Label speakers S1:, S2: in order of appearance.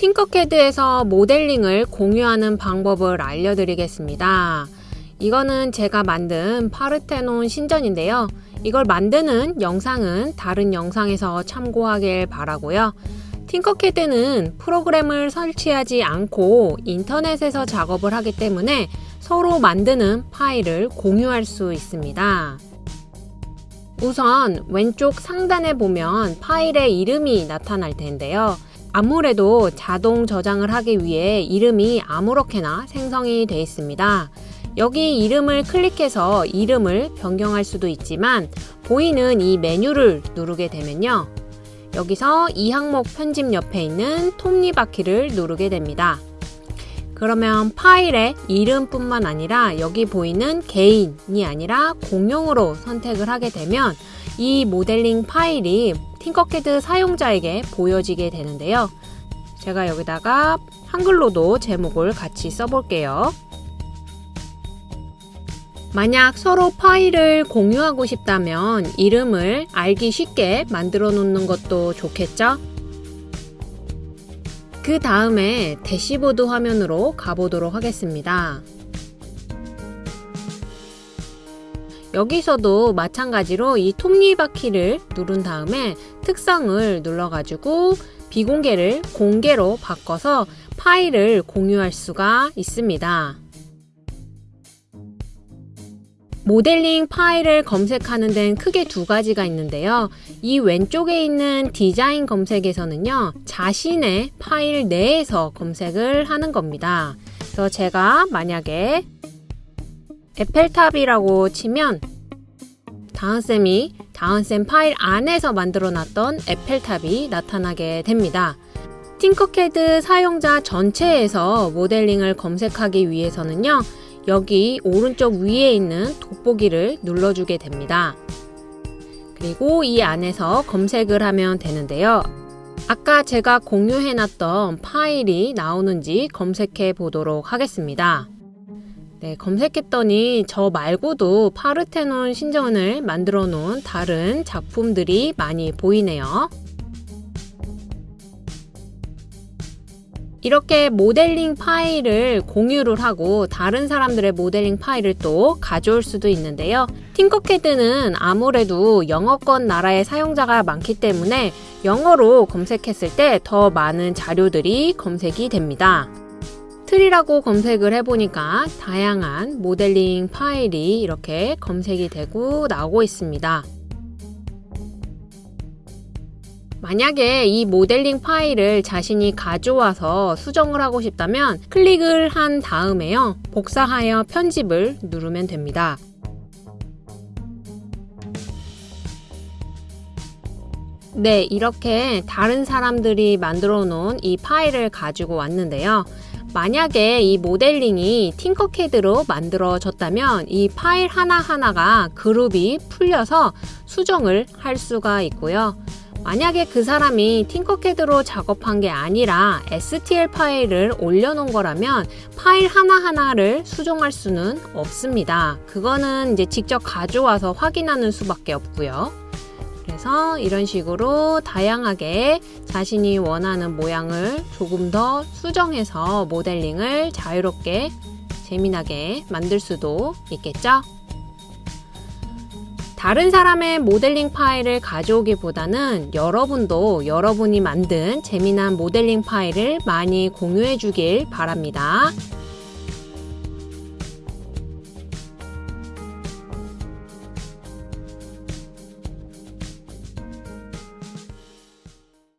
S1: 팅커캐드에서 모델링을 공유하는 방법을 알려드리겠습니다. 이거는 제가 만든 파르테논 신전인데요. 이걸 만드는 영상은 다른 영상에서 참고하길 바라고요. 팅커캐드는 프로그램을 설치하지 않고 인터넷에서 작업을 하기 때문에 서로 만드는 파일을 공유할 수 있습니다. 우선 왼쪽 상단에 보면 파일의 이름이 나타날 텐데요. 아무래도 자동 저장을 하기 위해 이름이 아무렇게나 생성이 되어 있습니다. 여기 이름을 클릭해서 이름을 변경할 수도 있지만 보이는 이 메뉴를 누르게 되면요. 여기서 이 항목 편집 옆에 있는 톱니바퀴를 누르게 됩니다. 그러면 파일의 이름뿐만 아니라 여기 보이는 개인이 아니라 공용으로 선택을 하게 되면 이 모델링 파일이 팅커캐드 사용자에게 보여지게 되는데요. 제가 여기다가 한글로도 제목을 같이 써볼게요. 만약 서로 파일을 공유하고 싶다면 이름을 알기 쉽게 만들어 놓는 것도 좋겠죠? 그 다음에 대시보드 화면으로 가보도록 하겠습니다. 여기서도 마찬가지로 이 톱니바퀴를 누른 다음에 특성을 눌러가지고 비공개를 공개로 바꿔서 파일을 공유할 수가 있습니다. 모델링 파일을 검색하는 데는 크게 두 가지가 있는데요. 이 왼쪽에 있는 디자인 검색에서는요. 자신의 파일 내에서 검색을 하는 겁니다. 그래서 제가 만약에 에펠탑이라고 치면 다은쌤이 다은쌤 파일 안에서 만들어 놨던 에펠탑이 나타나게 됩니다. 팅커캐드 사용자 전체에서 모델링을 검색하기 위해서는요. 여기 오른쪽 위에 있는 돋보기를 눌러주게 됩니다. 그리고 이 안에서 검색을 하면 되는데요. 아까 제가 공유해놨던 파일이 나오는지 검색해 보도록 하겠습니다. 네, 검색했더니 저 말고도 파르테논 신전을 만들어 놓은 다른 작품들이 많이 보이네요. 이렇게 모델링 파일을 공유를 하고 다른 사람들의 모델링 파일을 또 가져올 수도 있는데요. 팅커캐드는 아무래도 영어권 나라의 사용자가 많기 때문에 영어로 검색했을 때 더 많은 자료들이 검색이 됩니다. 틀이라고 검색을 해보니까 다양한 모델링 파일이 이렇게 검색이 되고 나오고 있습니다. 만약에 이 모델링 파일을 자신이 가져와서 수정을 하고 싶다면 클릭을 한 다음에요. 복사하여 편집을 누르면 됩니다. 네, 이렇게 다른 사람들이 만들어 놓은 이 파일을 가지고 왔는데요. 만약에 이 모델링이 팅커캐드로 만들어졌다면 이 파일 하나하나가 그룹이 풀려서 수정을 할 수가 있고요. 만약에 그 사람이 팅커캐드로 작업한 게 아니라 STL 파일을 올려놓은 거라면 파일 하나하나를 수정할 수는 없습니다. 그거는 이제 직접 가져와서 확인하는 수밖에 없고요. 그래서 이런 식으로 다양하게 자신이 원하는 모양을 조금 더 수정해서 모델링을 자유롭게 재미나게 만들 수도 있겠죠? 다른 사람의 모델링 파일을 가져오기보다는 여러분도 여러분이 만든 재미난 모델링 파일을 많이 공유해 주길 바랍니다.